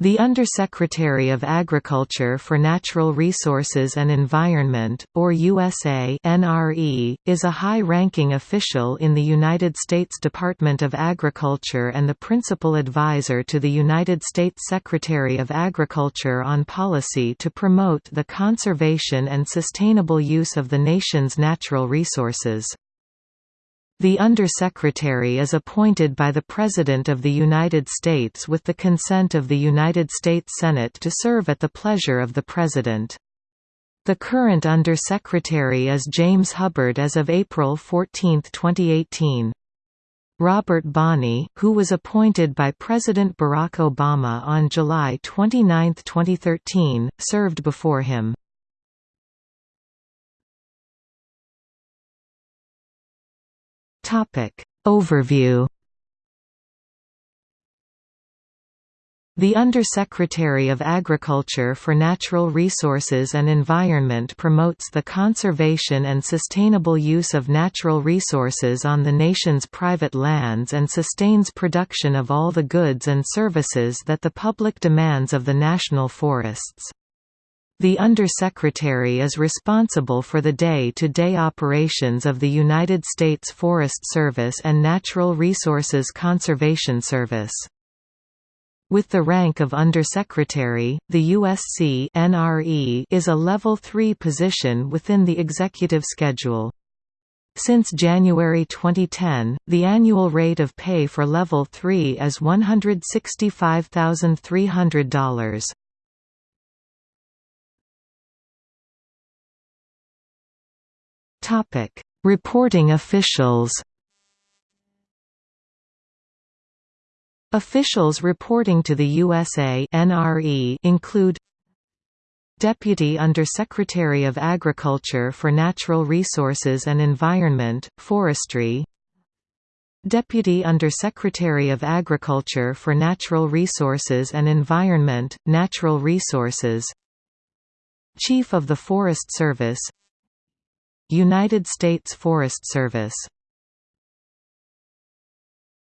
The Undersecretary of Agriculture for Natural Resources and Environment, or USA NRE, is a high-ranking official in the United States Department of Agriculture and the principal advisor to the United States Secretary of Agriculture on policy to promote the conservation and sustainable use of the nation's natural resources. The Undersecretary is appointed by the President of the United States with the consent of the United States Senate to serve at the pleasure of the President. The current Undersecretary is James Hubbard as of April 14, 2018. Robert Bonnie, who was appointed by President Barack Obama on July 29, 2013, served before him. Topic Overview The Undersecretary of Agriculture for Natural Resources and Environment promotes the conservation and sustainable use of natural resources on the nation's private lands and sustains production of all the goods and services that the public demands of the national forests. The Undersecretary is responsible for the day-to-day -day operations of the United States Forest Service and Natural Resources Conservation Service. With the rank of Undersecretary, the USC NRE is a Level 3 position within the executive schedule. Since January 2010, the annual rate of pay for Level 3 is $165,300. Topic: Reporting officials. Officials reporting to the USA NRE include Deputy Undersecretary of Agriculture for Natural Resources and Environment, Forestry Deputy Undersecretary of Agriculture for Natural Resources and Environment, Natural Resources Chief of the Forest Service United States Forest Service